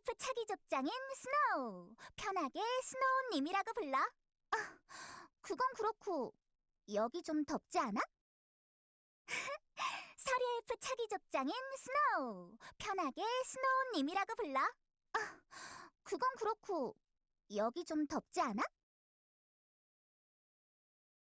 엘프 차기 족장인 스노우. 편하게 스노우님이라고 불러. 아, 그건 그렇고 여기 좀 덥지 않아? 서리 엘프 차기 족장인 스노우. 편하게 스노우님이라고 불러. 아, 그건 그렇고 여기 좀 덥지 않아?